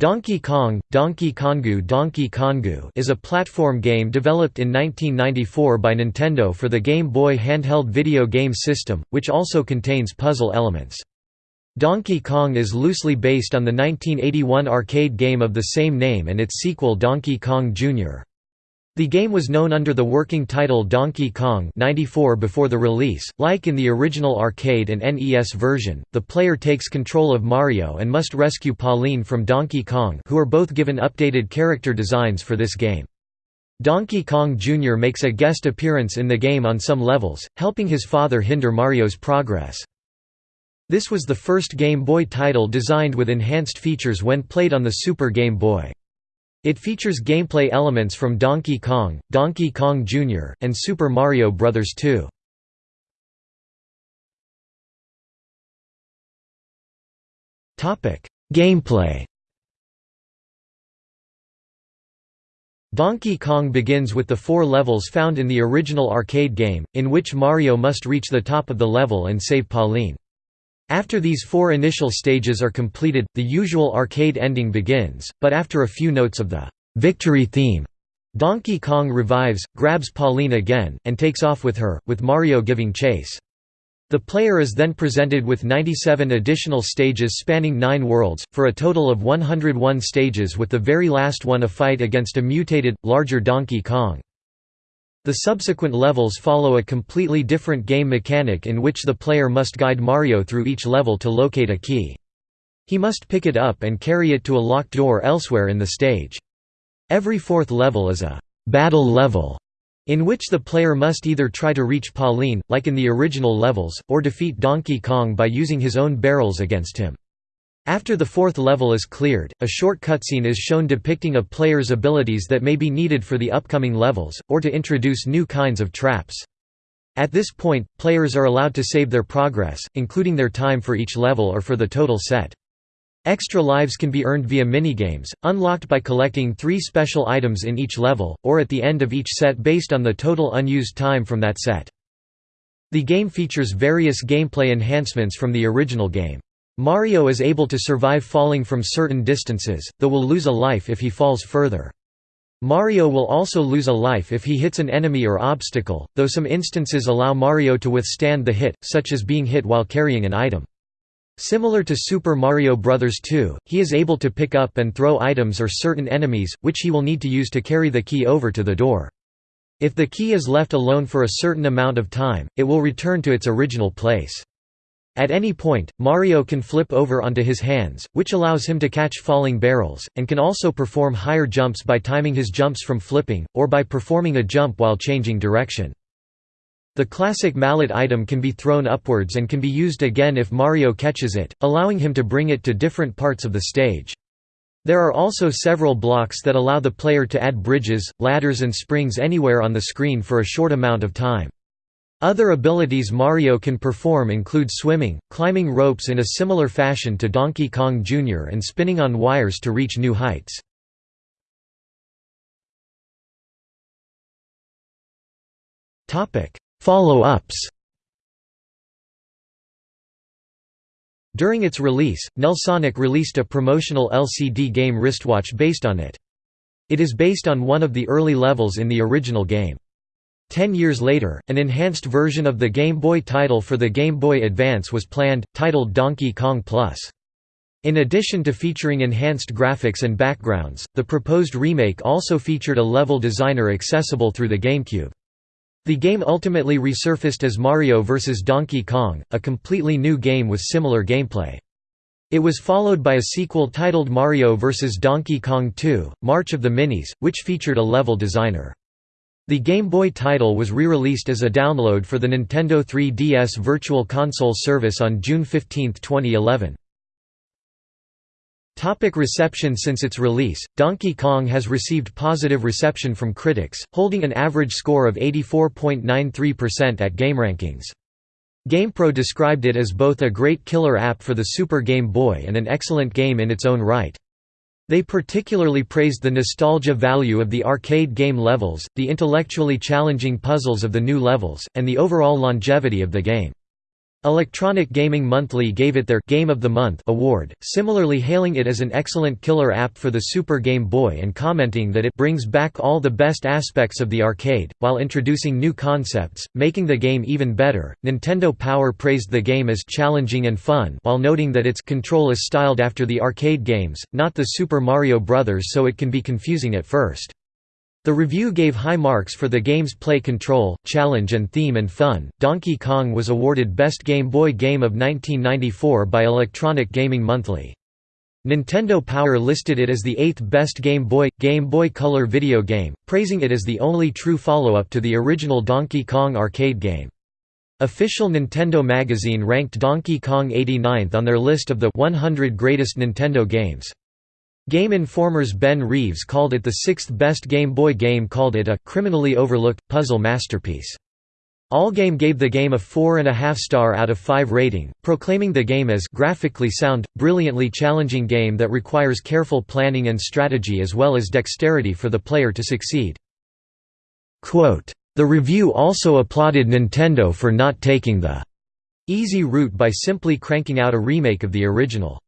Donkey Kong, Donkey Kongu Donkey Kongu is a platform game developed in 1994 by Nintendo for the Game Boy handheld video game system, which also contains puzzle elements. Donkey Kong is loosely based on the 1981 arcade game of the same name and its sequel Donkey Kong Jr. The game was known under the working title Donkey Kong 94 before the release. Like in the original arcade and NES version, the player takes control of Mario and must rescue Pauline from Donkey Kong who are both given updated character designs for this game. Donkey Kong Jr. makes a guest appearance in the game on some levels, helping his father hinder Mario's progress. This was the first Game Boy title designed with enhanced features when played on the Super Game Boy. It features gameplay elements from Donkey Kong, Donkey Kong Jr., and Super Mario Bros. 2. Gameplay Donkey Kong begins with the four levels found in the original arcade game, in which Mario must reach the top of the level and save Pauline. After these four initial stages are completed, the usual arcade ending begins, but after a few notes of the victory theme, Donkey Kong revives, grabs Pauline again, and takes off with her, with Mario giving chase. The player is then presented with 97 additional stages spanning nine worlds, for a total of 101 stages with the very last one a fight against a mutated, larger Donkey Kong. The subsequent levels follow a completely different game mechanic in which the player must guide Mario through each level to locate a key. He must pick it up and carry it to a locked door elsewhere in the stage. Every fourth level is a «battle level» in which the player must either try to reach Pauline, like in the original levels, or defeat Donkey Kong by using his own barrels against him. After the fourth level is cleared, a short cutscene is shown depicting a player's abilities that may be needed for the upcoming levels, or to introduce new kinds of traps. At this point, players are allowed to save their progress, including their time for each level or for the total set. Extra lives can be earned via minigames, unlocked by collecting three special items in each level, or at the end of each set based on the total unused time from that set. The game features various gameplay enhancements from the original game. Mario is able to survive falling from certain distances, though will lose a life if he falls further. Mario will also lose a life if he hits an enemy or obstacle, though some instances allow Mario to withstand the hit, such as being hit while carrying an item. Similar to Super Mario Bros. 2, he is able to pick up and throw items or certain enemies, which he will need to use to carry the key over to the door. If the key is left alone for a certain amount of time, it will return to its original place. At any point, Mario can flip over onto his hands, which allows him to catch falling barrels, and can also perform higher jumps by timing his jumps from flipping, or by performing a jump while changing direction. The classic mallet item can be thrown upwards and can be used again if Mario catches it, allowing him to bring it to different parts of the stage. There are also several blocks that allow the player to add bridges, ladders and springs anywhere on the screen for a short amount of time. Other abilities Mario can perform include swimming, climbing ropes in a similar fashion to Donkey Kong Jr. and spinning on wires to reach new heights. Follow-ups During its release, Nelsonic released a promotional LCD game wristwatch based on it. It is based on one of the early levels in the original game. Ten years later, an enhanced version of the Game Boy title for the Game Boy Advance was planned, titled Donkey Kong Plus. In addition to featuring enhanced graphics and backgrounds, the proposed remake also featured a level designer accessible through the GameCube. The game ultimately resurfaced as Mario vs. Donkey Kong, a completely new game with similar gameplay. It was followed by a sequel titled Mario vs. Donkey Kong 2, March of the Minis, which featured a level designer. The Game Boy title was re-released as a download for the Nintendo 3DS Virtual Console service on June 15, 2011. Topic reception Since its release, Donkey Kong has received positive reception from critics, holding an average score of 84.93% at GameRankings. GamePro described it as both a great killer app for the Super Game Boy and an excellent game in its own right. They particularly praised the nostalgia value of the arcade game levels, the intellectually challenging puzzles of the new levels, and the overall longevity of the game. Electronic Gaming Monthly gave it their Game of the Month award, similarly hailing it as an excellent killer app for the Super Game Boy and commenting that it brings back all the best aspects of the arcade, while introducing new concepts, making the game even better. Nintendo Power praised the game as challenging and fun while noting that its control is styled after the arcade games, not the Super Mario Bros. so it can be confusing at first. The review gave high marks for the game's play control, challenge and theme and fun. Donkey Kong was awarded Best Game Boy Game of 1994 by Electronic Gaming Monthly. Nintendo Power listed it as the eighth best Game Boy Game Boy Color video game, praising it as the only true follow-up to the original Donkey Kong arcade game. Official Nintendo magazine ranked Donkey Kong 89th on their list of the 100 greatest Nintendo games. Game Informer's Ben Reeves called it the sixth best Game Boy game called it a «criminally overlooked, puzzle masterpiece». Allgame gave the game a 4.5 star out of 5 rating, proclaiming the game as graphically sound, brilliantly challenging game that requires careful planning and strategy as well as dexterity for the player to succeed. Quote, the review also applauded Nintendo for not taking the easy route by simply cranking out a remake of the original.